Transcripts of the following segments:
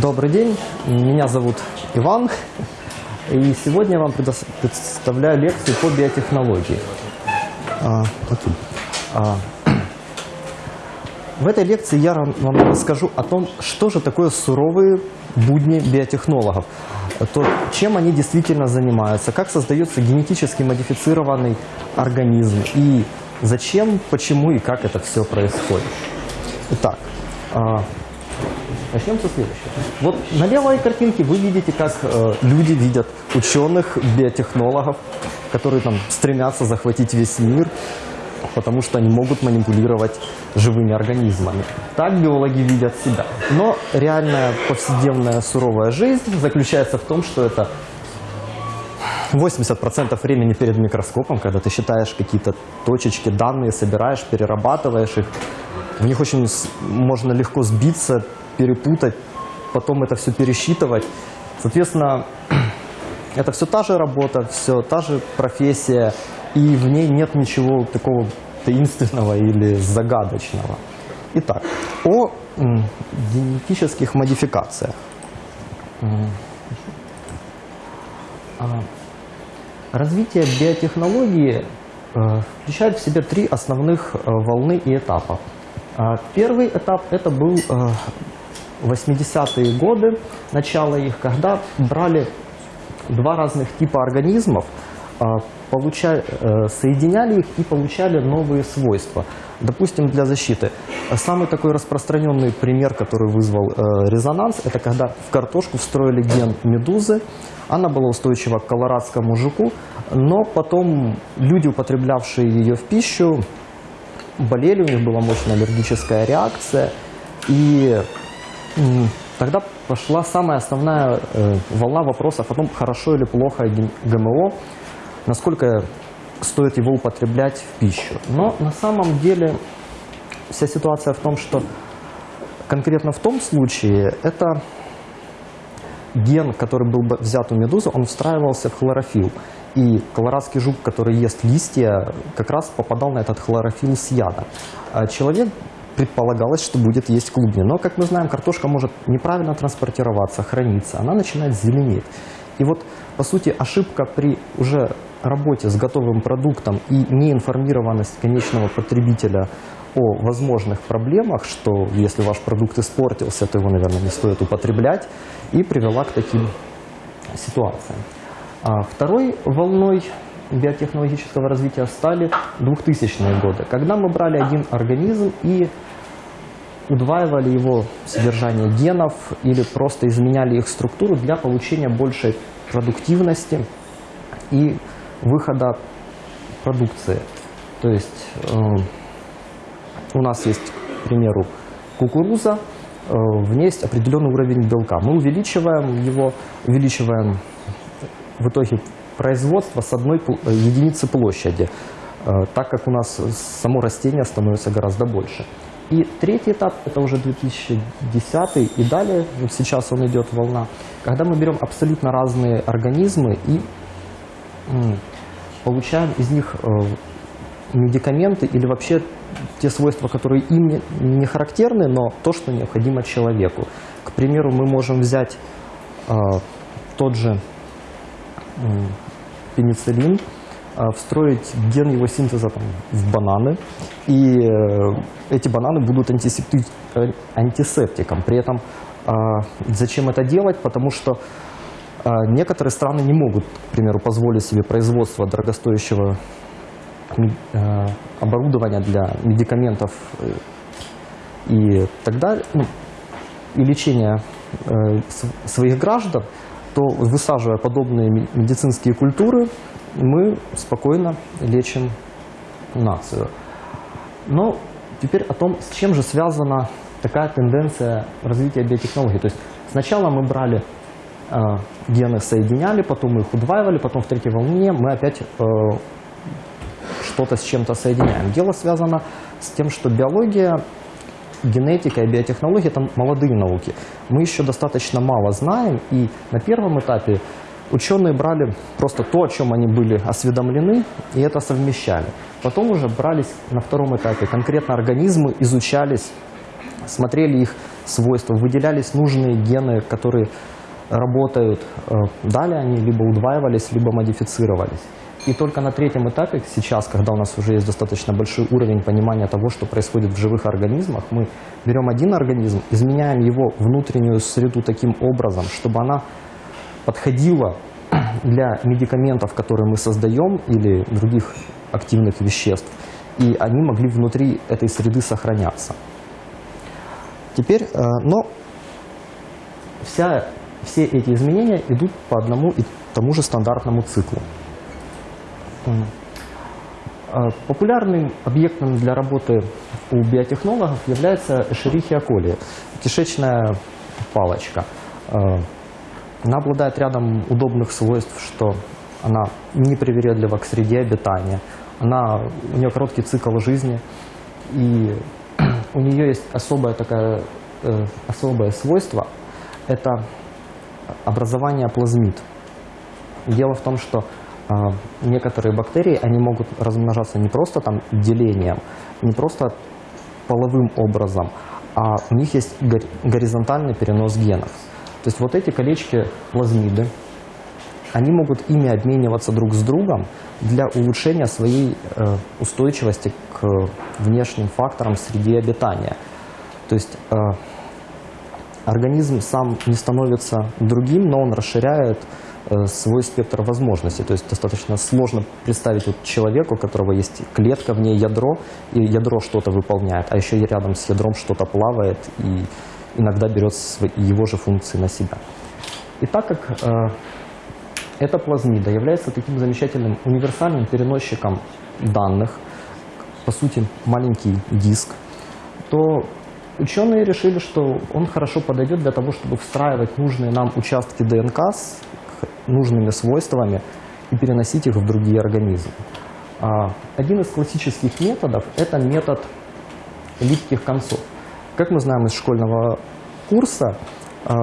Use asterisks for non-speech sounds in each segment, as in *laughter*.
Добрый день, меня зовут Иван, и сегодня я вам представляю лекцию по биотехнологии. А. А, в этой лекции я вам расскажу о том, что же такое суровые будни биотехнологов, то, чем они действительно занимаются, как создается генетически модифицированный организм и зачем, почему и как это все происходит. Итак, а, Начнем со следующего. Вот на левой картинке вы видите, как э, люди видят ученых, биотехнологов, которые там стремятся захватить весь мир, потому что они могут манипулировать живыми организмами. Так биологи видят себя. Но реальная повседневная суровая жизнь заключается в том, что это 80% времени перед микроскопом, когда ты считаешь какие-то точечки, данные, собираешь, перерабатываешь их. В них очень можно легко сбиться, перепутать, потом это все пересчитывать. Соответственно, *clears throat* это все та же работа, все та же профессия, и в ней нет ничего такого таинственного или загадочного. Итак, о генетических модификациях. А, Развитие биотехнологии э, включает в себя три основных э, волны и этапа. А, Первый этап это был э, 80-е годы, начало их, когда брали два разных типа организмов, а, э, соединяли их и получали новые свойства. Допустим, для защиты. Самый такой распространенный пример, который вызвал э, резонанс, это когда в картошку встроили ген медузы. Она была устойчива к колорадскому жуку, но потом люди, употреблявшие ее в пищу, болели, у них была мощная аллергическая реакция. И тогда пошла самая основная э, волна вопросов о том, хорошо или плохо ГМО, насколько стоит его употреблять в пищу. Но на самом деле вся ситуация в том, что конкретно в том случае это ген, который был бы взят у медузы, он встраивался в хлорофилл. И колорадский жук, который ест листья, как раз попадал на этот хлорофилл с яда. А человек предполагалось, что будет есть клубни. Но, как мы знаем, картошка может неправильно транспортироваться, храниться. Она начинает зеленеть. И вот, по сути, ошибка при уже работе с готовым продуктом и неинформированность конечного потребителя о возможных проблемах, что если ваш продукт испортился, то его, наверное, не стоит употреблять, и привела к таким ситуациям. А второй волной биотехнологического развития стали 2000-е годы, когда мы брали один организм и удваивали его содержание генов или просто изменяли их структуру для получения большей продуктивности и выхода продукции. То есть э, у нас есть, к примеру, кукуруза, э, в ней есть определенный уровень белка. Мы увеличиваем его, увеличиваем в итоге производство с одной э, единицы площади, э, так как у нас само растение становится гораздо больше. И третий этап, это уже 2010 и далее, вот сейчас он идет волна, когда мы берем абсолютно разные организмы и получаем из них э, медикаменты или вообще те свойства, которые им не, характерны, но то, что необходимо человеку. К примеру, мы можем взять э, тот же пенициллин, э, встроить ген его синтеза там, в бананы, и э, эти бананы будут э, антисептиком. При этом э, зачем это делать? Потому что э, некоторые страны не могут, к примеру, позволить себе производство дорогостоящего э, оборудования для медикаментов и так далее, ну, и лечения своих граждан, то высаживая подобные ме- медицинские культуры, мы спокойно лечим нацию. Но теперь о том, с чем же связана такая тенденция развития биотехнологий. То есть сначала мы брали э, гены, соединяли, потом мы их удваивали, потом в третьей волне мы опять э, что-то с чем-то соединяем. Дело связано с тем, что биология, генетика и биотехнология – это молодые науки. Мы еще достаточно мало знаем, и на первом этапе ученые брали просто то, о чем они были осведомлены, и это совмещали. Потом уже брались на втором этапе конкретно организмы, изучались, смотрели их свойства, выделялись нужные гены, которые работают. Э, далее они либо удваивались, либо модифицировались. И только на третьем этапе, сейчас, когда у нас уже есть достаточно большой уровень понимания того, что происходит в живых организмах, мы берем один организм, изменяем его внутреннюю среду таким образом, чтобы она подходила для медикаментов, которые мы создаем, или других активных веществ, и они могли внутри этой среды сохраняться. Теперь, э, но вся, все эти изменения идут по одному и тому же стандартному циклу. Э, популярным объектом для работы у биотехнологов является Escherichia coli, кишечная палочка. Э, она обладает рядом удобных свойств, что она непривередлива к среде обитания, она, у нее короткий цикл жизни, и *clears throat* у нее есть особое, такое, э, особое свойство – это образование плазмид. Дело в том, что некоторые бактерии, они могут размножаться не просто там делением, не просто половым образом, а у них есть горизонтальный перенос генов. То есть вот эти колечки плазмиды, они могут ими обмениваться друг с другом для улучшения своей э, устойчивости к внешним факторам среды обитания. То есть э, организм сам не становится другим, но он расширяет свой спектр возможностей. То есть достаточно сложно представить вот человеку, у которого есть клетка, в ней ядро, и ядро что-то выполняет, а еще рядом с ядром что-то плавает и иногда берет его же функции на себя. И так как э, эта плазмида является таким замечательным универсальным переносчиком данных, по сути маленький диск, то ученые решили, что он хорошо подойдет для того, чтобы встраивать нужные нам участки ДНК с нужными свойствами и переносить их в другие организмы. А, один из классических методов – это метод липких концов. Как мы знаем из школьного курса, а,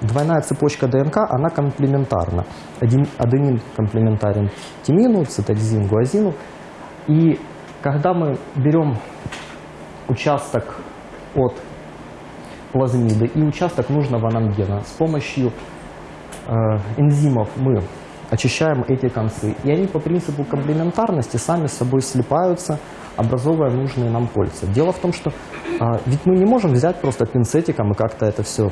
двойная цепочка ДНК, она комплементарна. Аденин комплементарен тимину, цитоксин гуазину. И когда мы берем участок от плазмиды и участок нужного нам гена, с помощью энзимов мы очищаем эти концы, и они по принципу комплементарности сами с собой слипаются, образовывая нужные нам кольца. Дело в том, что а, ведь мы не можем взять просто пинцетиком и как-то это все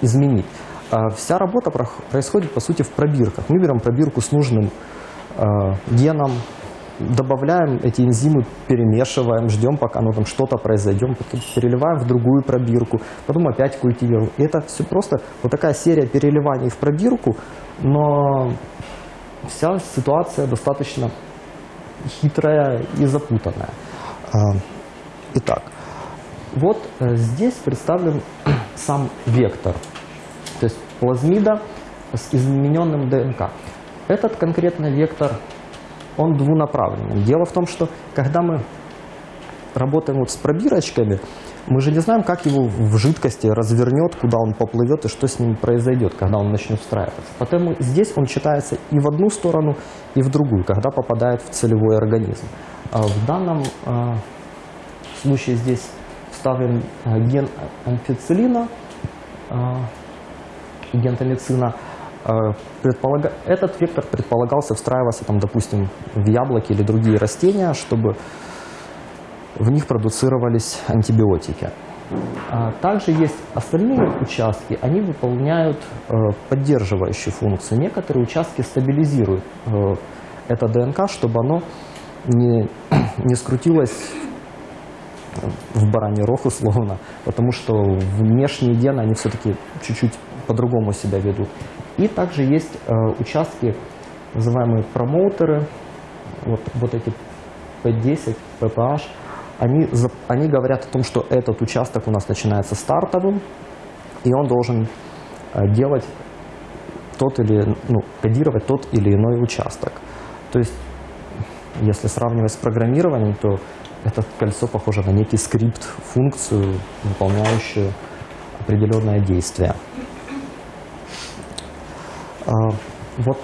изменить. А, вся работа про происходит, по сути, в пробирках. Мы берем пробирку с нужным а, геном, добавляем эти энзимы, перемешиваем, ждем, пока оно там что-то произойдет, потом переливаем в другую пробирку, потом опять культивируем. И это все просто вот такая серия переливаний в пробирку, но вся ситуация достаточно хитрая и запутанная. А, итак, вот э, здесь представлен *clears throat* сам вектор, то есть плазмида с измененным ДНК. Этот конкретный вектор, он двунаправленный. Дело в том, что когда мы работаем вот с пробирочками, мы же не знаем, как его в жидкости развернет, куда он поплывет и что с ним произойдет, когда он начнет встраиваться. Поэтому здесь он читается и в одну сторону, и в другую, когда попадает в целевой организм. А в данном э, случае здесь вставлен э, ген амфицилина, ген томицина. Предполага... Этот вектор предполагался встраиваться, там, допустим, в яблоки или другие растения, чтобы в них продуцировались антибиотики. А также есть остальные участки, они выполняют э, поддерживающую функцию. Некоторые участки стабилизируют э, это ДНК, чтобы оно не, *clears throat* не скрутилось в бараний рог условно, потому что внешние гены, они все-таки чуть-чуть по-другому себя ведут. И также есть э, участки, называемые промоутеры, вот, вот эти P10, PPH, они, они говорят о том, что этот участок у нас начинается стартовым, и он должен э, делать тот или, ну, кодировать тот или иной участок. То есть, если сравнивать с программированием, то это кольцо похоже на некий скрипт, функцию, выполняющую определенное действие. А, вот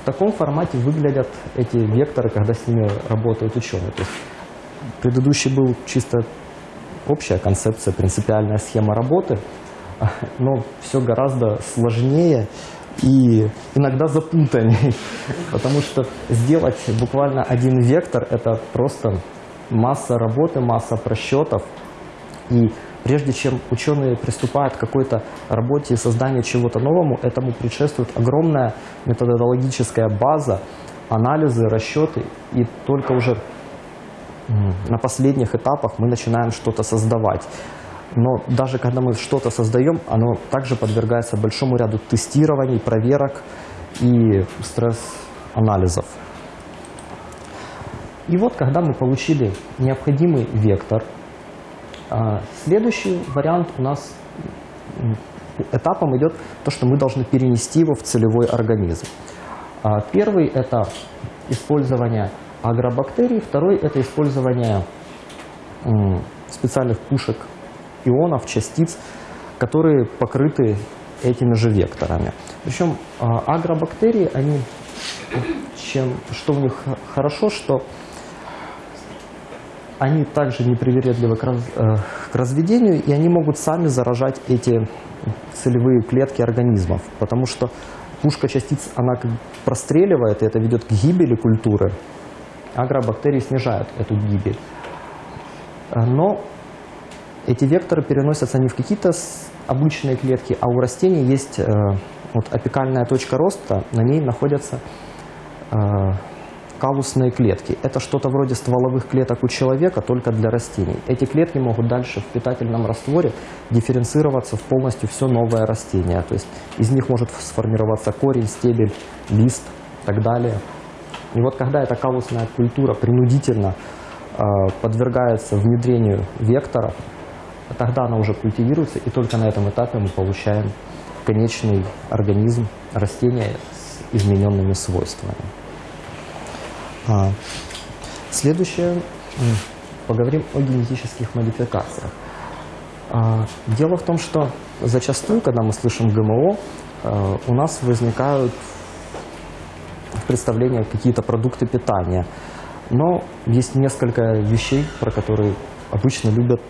в таком формате выглядят эти векторы, когда с ними работают ученые. То есть Предыдущий был чисто общая концепция, принципиальная схема работы, *laughs* но все гораздо сложнее и иногда запутаннее, *laughs* потому что сделать буквально один вектор – это просто масса работы, масса просчетов, и прежде чем ученые приступают к какой-то работе и созданию чего-то новому, этому предшествует огромная методологическая база, анализы, расчеты, и только уже на последних этапах мы начинаем что-то создавать. Но даже когда мы что-то создаем, оно также подвергается большому ряду тестирований, проверок и стресс-анализов. И вот, когда мы получили необходимый вектор, следующий вариант у нас этапом идет то, что мы должны перенести его в целевой организм. А, первый – это использование агробактерий, второй – это использование специальных пушек ионов, частиц, которые покрыты этими же векторами. Причем а, агробактерии, они, чем, что у них хорошо, что они также непривередливы к, раз, э, к разведению, и они могут сами заражать эти целевые клетки организмов, потому что пушка частиц, она как простреливает, и это ведет к гибели культуры. Агробактерии снижают эту гибель. Э, но эти векторы переносятся не в какие-то обычные клетки, а у растений есть э, вот апикальная точка роста, на ней находятся э, калусные клетки. Это что-то вроде стволовых клеток у человека, только для растений. Эти клетки могут дальше в питательном растворе дифференцироваться в полностью все новое растение. То есть из них может сформироваться корень, стебель, лист и так далее. И вот когда эта калусная культура принудительно э, подвергается внедрению вектора, тогда она уже культивируется, и только на этом этапе мы получаем конечный организм растения с измененными свойствами. А, следующее, поговорим о генетических модификациях. А, дело в том, что зачастую, когда мы слышим ГМО, а, у нас возникают представления какие-то продукты питания. Но есть несколько вещей, про которые обычно любят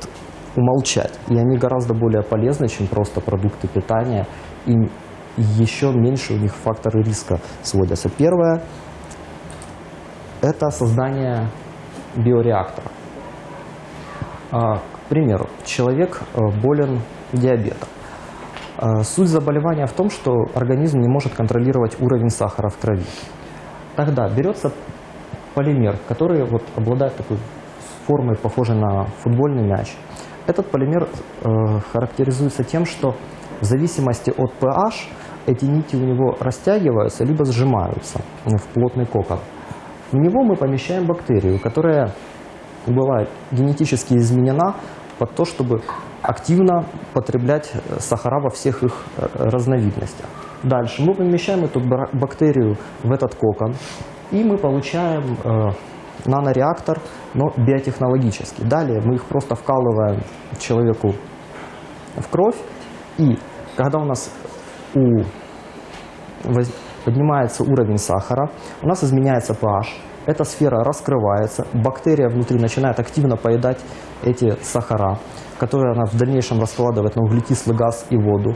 умолчать. И они гораздо более полезны, чем просто продукты питания. И еще меньше у них факторы риска сводятся. Первое – это создание биореактора. А, к примеру, человек э, болен диабетом. А, суть заболевания в том, что организм не может контролировать уровень сахара в крови. Тогда берется полимер, который вот обладает такой формой, похожей на футбольный мяч – этот полимер э, характеризуется тем, что в зависимости от pH эти нити у него растягиваются либо сжимаются в плотный кокон. В него мы помещаем бактерию, которая была генетически изменена под то, чтобы активно потреблять э, сахара во всех их э, разновидностях. Дальше мы помещаем эту бактерию в этот кокон, и мы получаем э, нанореактор, но биотехнологический. Далее мы их просто вкалываем человеку в кровь, и когда у нас у, поднимается уровень сахара, у нас изменяется pH, эта сфера раскрывается, бактерия внутри начинает активно поедать эти сахара, которые она в дальнейшем раскладывает на углекислый газ и воду.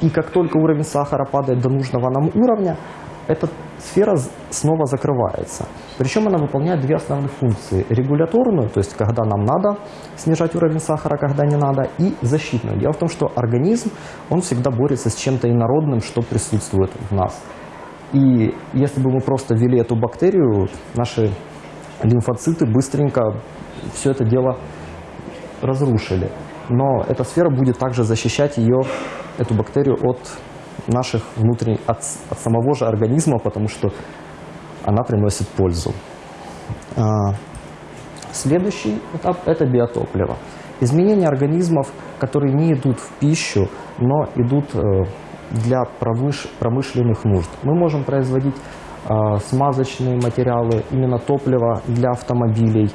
И как только уровень сахара падает до нужного нам уровня, эта сфера снова закрывается. Причем она выполняет две основных функции. Регуляторную, то есть когда нам надо снижать уровень сахара, когда не надо, и защитную. Дело в том, что организм, он всегда борется с чем-то инородным, что присутствует в нас. И если бы мы просто ввели эту бактерию, наши лимфоциты быстренько все это дело разрушили. Но эта сфера будет также защищать ее, эту бактерию от наших внутренних, от, от самого же организма, потому что она приносит пользу. А, следующий этап – это биотопливо. Изменения организмов, которые не идут в пищу, но идут э, для промышленных нужд. Мы можем производить а, смазочные материалы, именно топливо для автомобилей,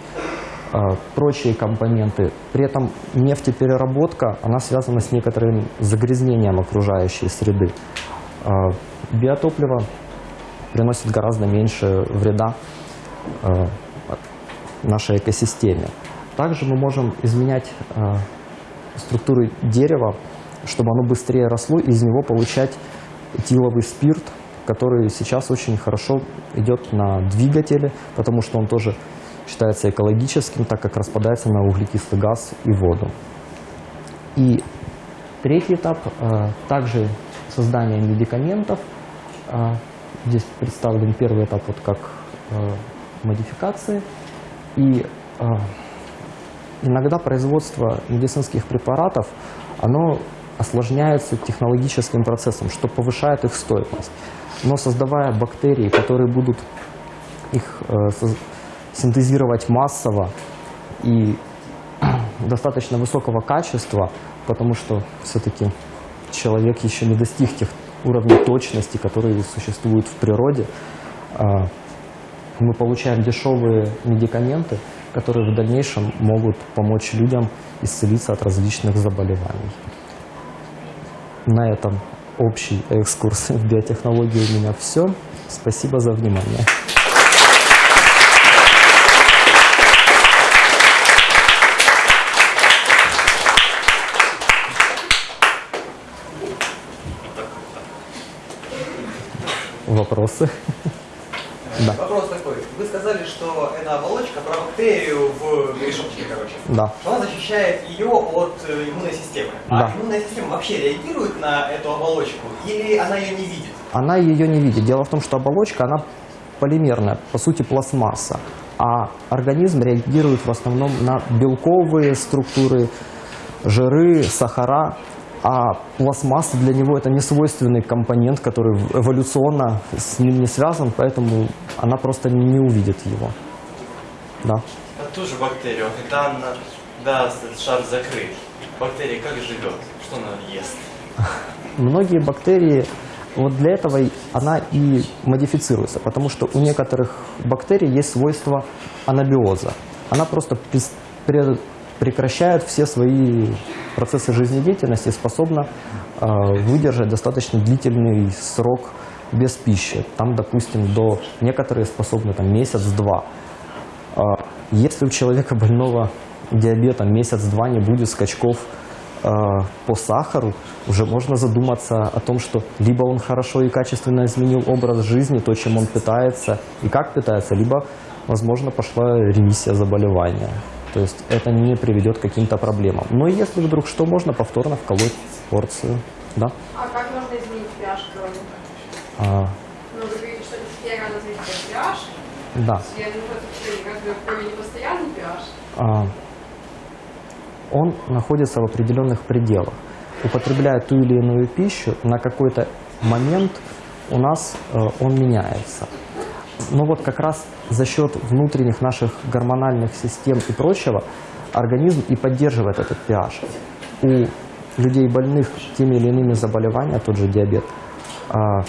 прочие компоненты. При этом нефтепереработка, она связана с некоторым загрязнением окружающей среды. А, биотопливо приносит гораздо меньше вреда а, нашей экосистеме. Также мы можем изменять э, структуру дерева, чтобы оно быстрее росло, и из него получать этиловый спирт, который сейчас очень хорошо идет на двигатели, потому что он тоже считается экологическим, так как распадается на углекислый газ и воду. И третий этап э, также создание медикаментов. Э, здесь представлен первый этап вот как э, модификации. И иногда производство медицинских препаратов, оно осложняется технологическим процессом, что повышает их стоимость. Но создавая бактерии, которые будут их синтезировать массово и *clears throat* достаточно высокого качества, потому что все-таки человек еще не достиг тех уровней точности, которые существуют в природе. А, Мы получаем дешевые медикаменты, которые в дальнейшем могут помочь людям исцелиться от различных заболеваний. На этом общий экскурс *laughs* в биотехнологии у меня все. Спасибо за внимание. Вопросы? Да. Вопрос такой. Вы сказали, что эта оболочка про бактерию в мешочке, короче. Да. Что она защищает ее от э, иммунной системы. Да. А иммунная система вообще реагирует на эту оболочку или она ее не видит? Она ее не видит. Дело в том, что оболочка, она полимерная, по сути пластмасса. А организм реагирует в основном на белковые структуры, жиры, сахара. А пластмасса для него это не свойственный компонент, который эволюционно с ним не связан, поэтому она просто не увидит его. Да. А ту же бактерию, когда она, да, шар закрыт, бактерия как живет? Что она ест? *laughs* Многие бактерии, вот для этого она и модифицируется, потому что у некоторых бактерий есть свойство анабиоза. Она просто прекращает все свои процессы жизнедеятельности способна э, выдержать достаточно длительный срок без пищи. Там, допустим, до некоторые способны там, месяц-два. А, Если у человека больного диабетом месяц-два не будет скачков э, по сахару, уже можно задуматься о том, что либо он хорошо и качественно изменил образ жизни, то, чем он питается и как питается, либо, возможно, пошла ремиссия заболевания. То есть это не приведет к каким-то проблемам. Но если вдруг что, можно повторно вколоть порцию. Да? А как можно изменить pH крови? А, Ну, вы говорите, что это сфера развития pH. да. Я крови не постоянный pH? а, он находится в определенных пределах. Употребляя ту или иную пищу, на какой-то момент у нас э, он меняется. Но вот как раз за счет внутренних наших гормональных систем и прочего организм и поддерживает этот pH. У людей больных теми или иными заболеваниями, тот же диабет, а,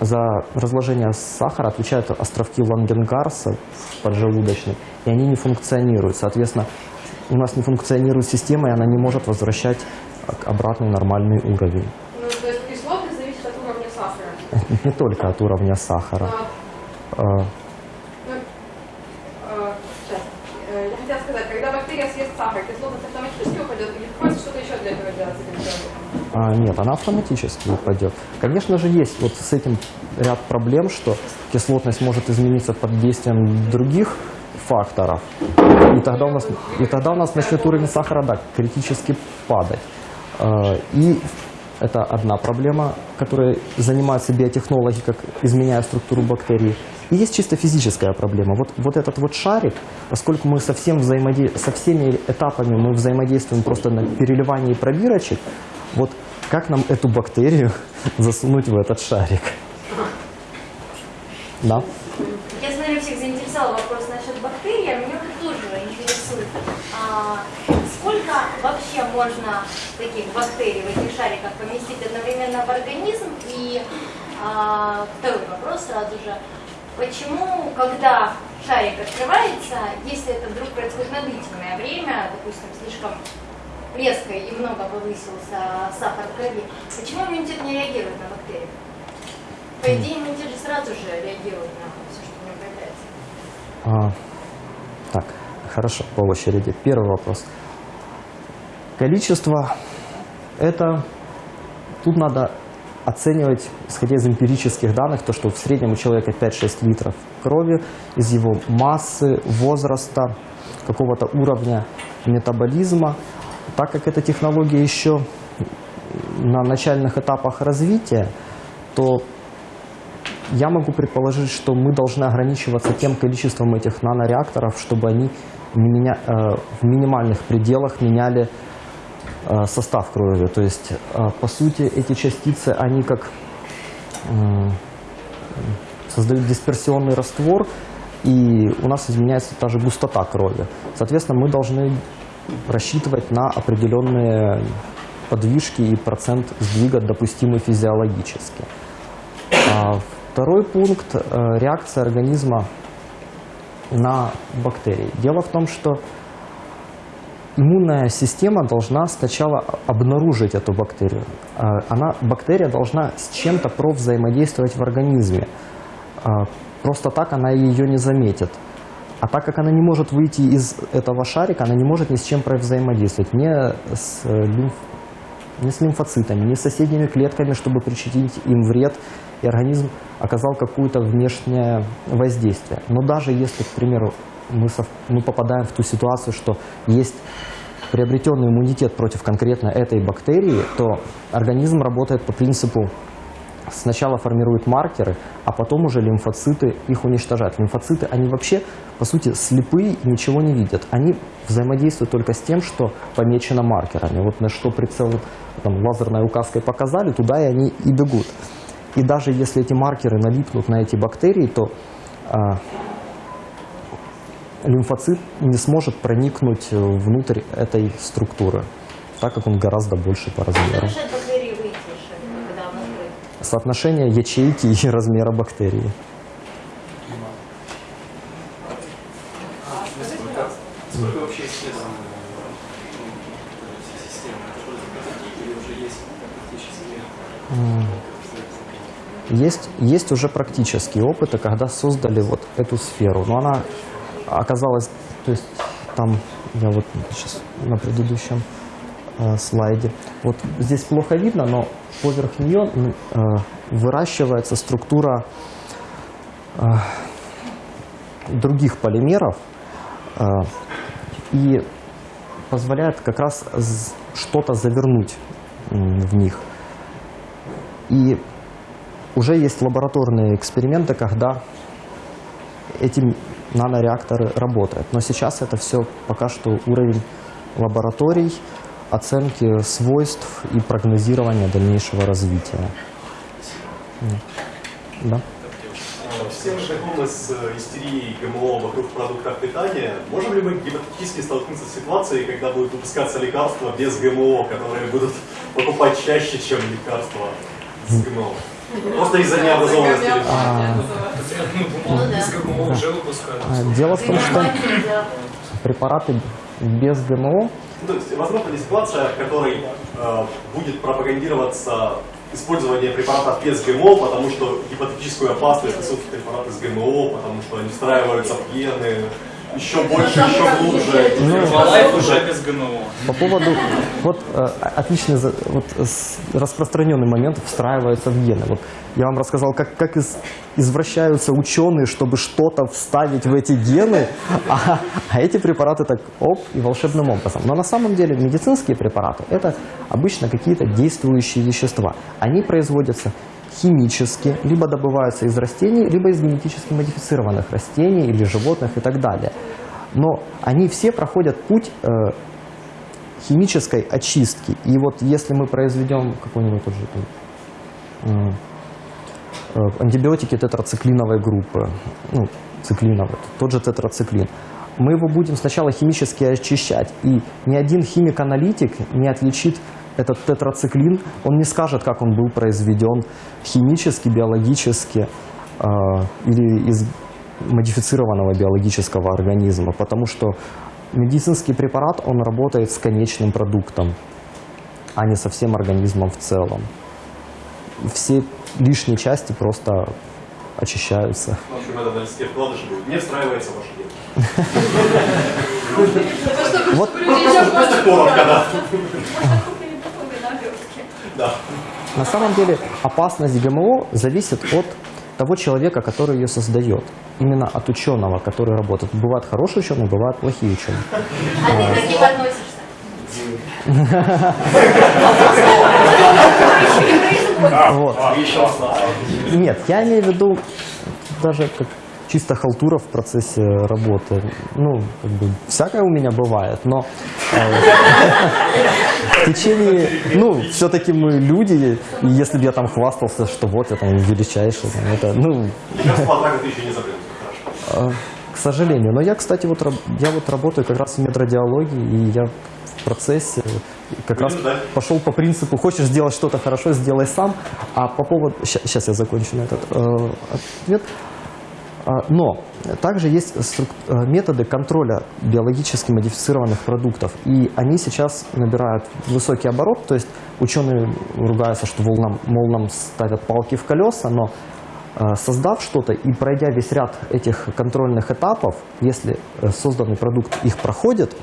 за разложение сахара отвечают островки Лангенгарса поджелудочной, и они не функционируют. Соответственно, у нас не функционирует система, и она не может возвращать обратный нормальный уровень. Ну, то есть кислотность зависит от уровня сахара. *laughs* Не только от уровня сахара. А, ну, а. Э, Я хотела сказать, когда бактерия съест сахар, кислотность автоматически упадет или приходится что-то еще для этого делать? А, нет, она автоматически упадет. Конечно же, есть вот с этим ряд проблем, что кислотность может измениться под действием других факторов, и тогда у нас, и тогда у нас начнет уровень сахара да, критически падать. А, И это одна проблема, которой занимаются биотехнологи, как изменяя структуру бактерий. И есть чисто физическая проблема. Вот, вот этот вот шарик, поскольку мы со, всем взаимоде... со всеми этапами мы взаимодействуем просто на переливании пробирочек, вот как нам эту бактерию *laughs* засунуть в этот шарик? Да? Я смотрю, всех заинтересовал вопрос насчет бактерий, а меня вот тоже интересует, а, сколько вообще можно таких бактерий в этих шариках поместить одновременно в организм? И а, второй вопрос сразу же, почему, когда шарик открывается, если это вдруг происходит на длительное время, допустим, слишком резко и много повысился сахар в крови, почему иммунитет не реагирует на бактерии? По идее, иммунитет же сразу же реагирует на все, что в нем появляется. А, так, хорошо, по очереди. Первый вопрос. Количество – это… Тут надо оценивать, исходя из эмпирических данных, то, что в среднем у человека 5-6 литров крови, из его массы, возраста, какого-то уровня метаболизма. Так как эта технология еще на начальных этапах развития, то я могу предположить, что мы должны ограничиваться тем количеством этих нанореакторов, чтобы они меня- э, в минимальных пределах меняли состав крови. То есть, э, по сути, эти частицы, они как м, создают дисперсионный раствор, и у нас изменяется та же густота крови. Соответственно, мы должны рассчитывать на определенные подвижки и процент сдвига допустимый физиологически. А Второй пункт э, – реакция организма на бактерии. Дело в том, что иммунная система должна сначала обнаружить эту бактерию. А, Она, бактерия должна с чем-то провзаимодействовать в организме. А, Просто так она ее не заметит. А так как она не может выйти из этого шарика, она не может ни с чем взаимодействовать. Ни с, э, лимф- ни с лимфоцитами, ни с соседними клетками, чтобы причинить им вред, и организм оказал какое-то внешнее воздействие. Но даже если, к примеру, мы, сов- мы попадаем в ту ситуацию, что есть приобретенный иммунитет против конкретно этой бактерии, то организм работает по принципу сначала формирует маркеры, а потом уже лимфоциты их уничтожают. Лимфоциты, они вообще, по сути, слепые и ничего не видят. Они взаимодействуют только с тем, что помечено маркерами. Вот на что прицел там, лазерной указкой показали, туда и они и бегут. И даже если эти маркеры налипнут на эти бактерии, то а, лимфоцит не сможет проникнуть э, внутрь этой структуры, так как он гораздо больше по размеру. Соотношение ячейки и размера бактерии. Есть, есть уже практические опыты, когда создали вот эту сферу. Но она оказалась, то есть там, я вот сейчас на предыдущем э, слайде, вот здесь плохо видно, но поверх нее э, выращивается структура э, других полимеров э, и позволяет как раз что-то завернуть м, в них. И уже есть лабораторные эксперименты, когда эти нанореакторы работают. Но сейчас это все пока что уровень лабораторий, оценки свойств и прогнозирования дальнейшего развития. Да. Все мы знакомы с э, истерией ГМО вокруг продуктов питания. Можем ли мы гипотетически столкнуться с ситуацией, когда будут выпускаться лекарства без ГМО, которые будут покупать чаще, чем лекарства с ГМО? Просто из-за необразованности. А, Ну а, дело в том, что препараты без ГМО. Ну, То есть, возможно ли ситуация, в которой э, будет пропагандироваться использование препаратов без ГМО, потому что гипотетическую опасность несут препараты с ГМО, потому что они встраиваются в гены еще больше, еще глубже. Herbalife уже без ГМО. По поводу, вот э, отличный вот, распространенный момент встраивается в гены. Вот я вам рассказал, как, как из- извращаются ученые, чтобы что-то вставить в эти гены, а, а эти препараты так оп и волшебным образом. Но на самом деле медицинские препараты это обычно какие-то действующие вещества. Они производятся химически, либо добываются из растений, либо из генетически модифицированных растений или животных и так далее. Но они все проходят путь э, химической очистки. И вот если мы произведем какой-нибудь тот же там, э, антибиотики тетрациклиновой группы, ну, циклиновой, тот же тетрациклин, мы его будем сначала химически очищать, и ни один химик-аналитик не отличит этот тетрациклин, он не скажет, как он был произведен химически, биологически э, или из модифицированного биологического организма, потому что медицинский препарат, он работает с конечным продуктом, а не со всем организмом в целом. Все лишние части просто очищаются. В общем, это на листе вкладыша будет. Не встраивается в ваш ген. *laughs* Вот Просто коротко. Да. На самом деле опасность ГМО зависит от того человека, который ее создает. Именно от ученого, который работает. Бывают хорошие ученые, бывают плохие ученые. А ты к каким относишься? *laughs* Вот. Нет, я имею в виду даже как чисто халтура в процессе работы. Ну, как бы, всякое у меня бывает, но э, *laughs* в течение, ну, все-таки мы люди, и если бы я там хвастался, что вот я там величайший, это, ну, ты еще не э, к сожалению. Но я, кстати, вот я вот работаю как раз в медрадиологии, и я в процессе как раз ждать. пошел по принципу, хочешь сделать что-то хорошо, сделай сам. А по поводу... Сейчас я закончу на этот э, ответ. А, Но также есть э, методы контроля биологически модифицированных продуктов. И они сейчас набирают высокий оборот. То есть ученые ругаются, что мол, нам, мол, нам ставят палки в колеса, но э, создав что-то и пройдя весь ряд этих контрольных этапов, если э, созданный продукт их проходит,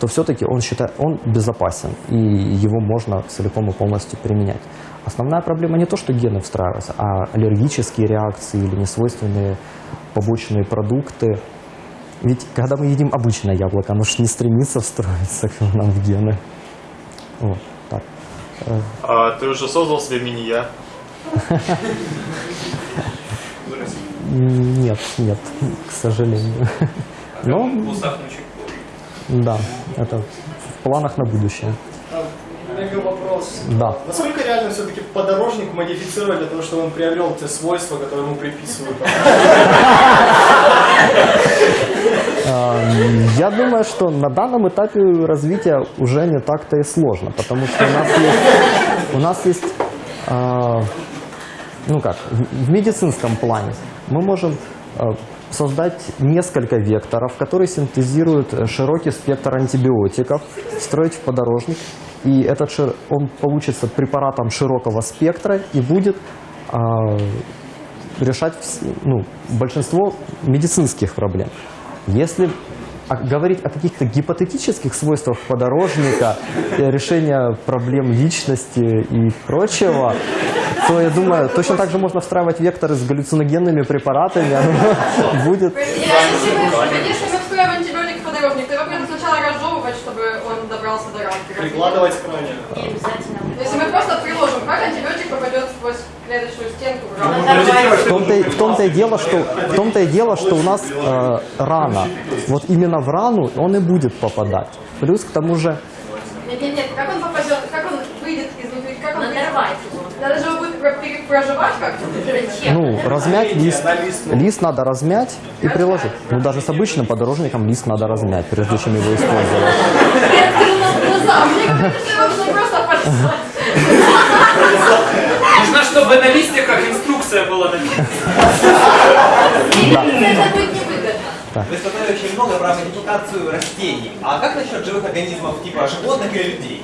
то все-таки он считает, он безопасен, и его можно целиком и полностью применять. Основная проблема не то, что гены встраиваются, а аллергические реакции или несвойственные побочные продукты. Ведь когда мы едим обычное яблоко, оно же не стремится встроиться к нам в гены. Вот, так. А ты уже создал себе мини-я? Нет, нет, к сожалению. Но, да, это в планах на будущее. Мега вопрос. Да. Насколько реально все-таки подорожник модифицировать для того, чтобы он приобрел те свойства, которые ему приписывают? А, *laughs* Я думаю, что на данном этапе развития уже не так-то и сложно, потому что у нас есть, у нас есть а, ну как, в медицинском плане мы можем а, создать несколько векторов, которые синтезируют э, широкий спектр антибиотиков, встроить в подорожник, и этот шир- он получится препаратом широкого спектра и будет а, решать ну, большинство медицинских проблем. Если говорить о каких-то гипотетических свойствах подорожника, э, решения проблем личности и прочего, то я думаю, точно так же можно встраивать векторы с галлюциногенными препаратами, оно *laughs* будет... Мы встроим антибиотик в подорожник, то его надо сначала разжевывать, чтобы он добрался до рамки. Прикладывать к ране. Не обязательно. Если мы просто приложим, как антибиотик попадет сквозь клеточную стенку в рамку? В том-то, и- в том-то и дело, что в том-то и дело, что у нас э, рана. Вот именно в рану он и будет попадать. Плюс к тому же Нет, нет, нет, как он попадет, как он выйдет изнутри, как он? Надорвать его. Надо же его будет проживать как-то. Ну, размять лист. Лист надо размять и приложить. Ну, даже с обычным подорожником лист надо размять, прежде чем его использовать. Нужно просто послать. Нужно, чтобы на листиках инструкция была написана. Это будет невыгодно. Вы сказали очень много про модификацию растений. А как насчет живых организмов типа животных или людей?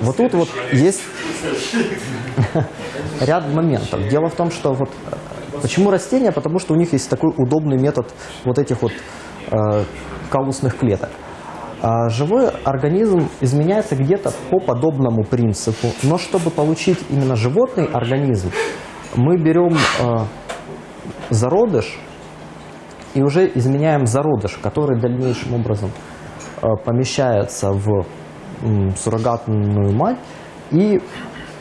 Вот тут вот есть *laughs* ряд моментов. Дело в том, что вот э, почему растения? Потому что у них есть такой удобный метод вот этих вот э, калусных клеток. А живой организм изменяется где-то по подобному принципу. Но чтобы получить именно животный организм, мы берем э, зародыш и уже изменяем зародыш, который дальнейшим образом э, помещается в суррогатную мать. И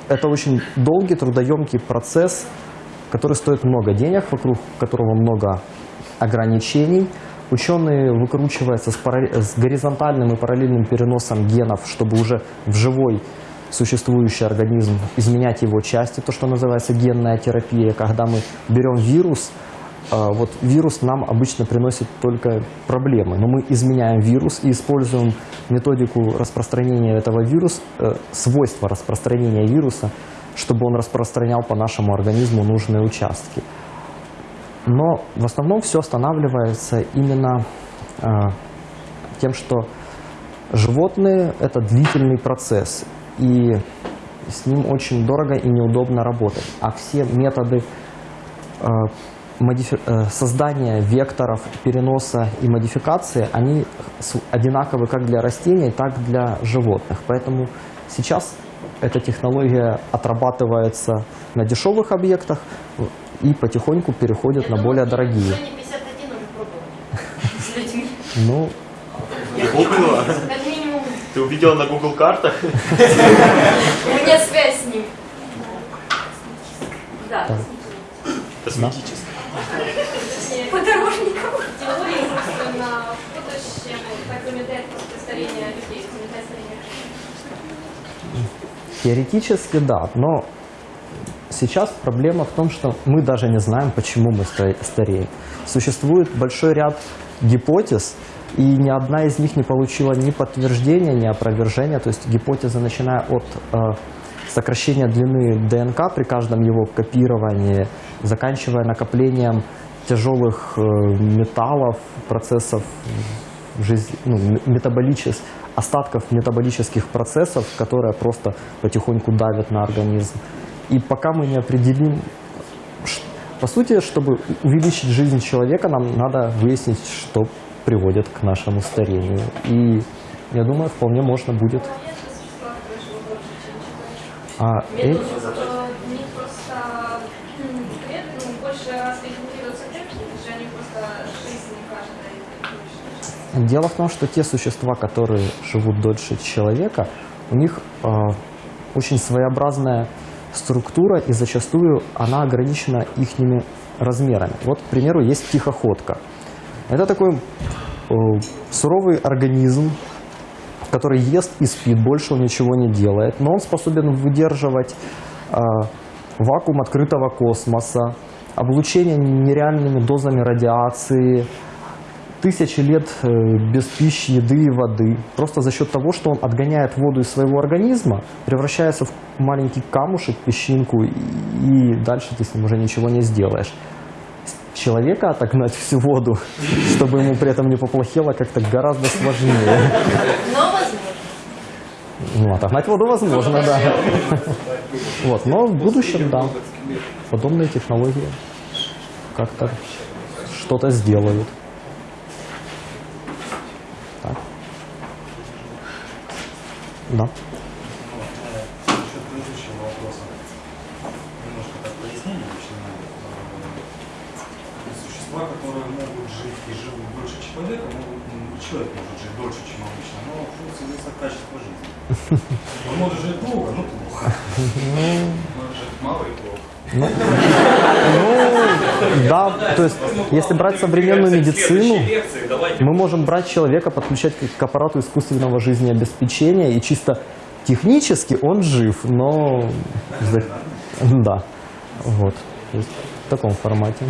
это очень долгий, трудоемкий процесс, который стоит много денег, вокруг которого много ограничений. Ученые выкручиваются с, паралле- с горизонтальным и параллельным переносом генов, чтобы уже в живой существующий организм изменять его части, то, что называется генная терапия, когда мы берем вирус, а, вот вирус нам обычно приносит только проблемы, но мы изменяем вирус и используем методику распространения этого вируса, э, свойства распространения вируса, чтобы он распространял по нашему организму нужные участки. Но в основном все останавливается именно а, тем, что животные – это длительный процесс, и с ним очень дорого и неудобно работать. А все методы модифи- э, создание векторов переноса и модификации, они одинаковы как для растений, так и для животных. Поэтому сейчас эта технология отрабатывается на дешевых объектах и потихоньку переходит Я на думаю, более дорогие. зоне 51 уже пробовали с людьми. Ну, Гуглила? Как минимум, Ты увидела на Google картах? у меня связь с ним. Да. Косметически. Подорожником. Теории просто на будущем так замедляет просто старение людей, замедляет старение. Теоретически да, но сейчас проблема в том, что мы даже не знаем, почему мы ста- стареем. Существует большой ряд гипотез, и ни одна из них не получила ни подтверждения, ни опровержения. То есть гипотеза, начиная от э, сокращения длины ДНК при каждом его копировании, заканчивая накоплением тяжелых э, металлов, процессов жизнь, ну, метаболичес- остатков метаболических процессов, которые просто потихоньку давят на организм. И пока мы не определим, по сути, чтобы увеличить жизнь человека, нам надо выяснить, что приводит к нашему старению. И я думаю, вполне можно будет. А, э- У них просто м, клет, ну, больше раз регенерируются клетки, это же они просто жизнь каждой. Дело в том, что те существа, которые живут дольше человека, у них э, очень своеобразная структура, и зачастую она ограничена их размерами. Вот, к примеру, есть тихоходка. Это такой э, суровый организм, который ест и спит, больше он ничего не делает, но он способен выдерживать э, вакуум открытого космоса, облучение нереальными дозами радиации, тысячи лет э, без пищи, еды и воды. Просто за счет того, что он отгоняет воду из своего организма, превращается в маленький камушек, песчинку, и, дальше ты с ним уже ничего не сделаешь. Человека отогнать всю воду, *laughs* чтобы ему при этом не поплохело, как-то гораздо сложнее. Но возможно. Ну, отогнать воду возможно, да. *laughs* Вот, но в будущем, да, подобные технологии как-то что-то сделают. Да. Насчет предыдущего вопроса. Немножко так пояснение начинаю. Э, Существа, которые могут жить и живут дольше человека, могут, м, и человек может жить дольше, чем обычно, но функция зависит от качества жизни. Он может жить долго, но плохо. Может жить мало и плохо. Ну, да, то есть, если брать современную медицину, мы можем брать человека, подключать к аппарату искусственного жизнеобеспечения, и чисто технически он жив, но... Да, вот, в таком формате.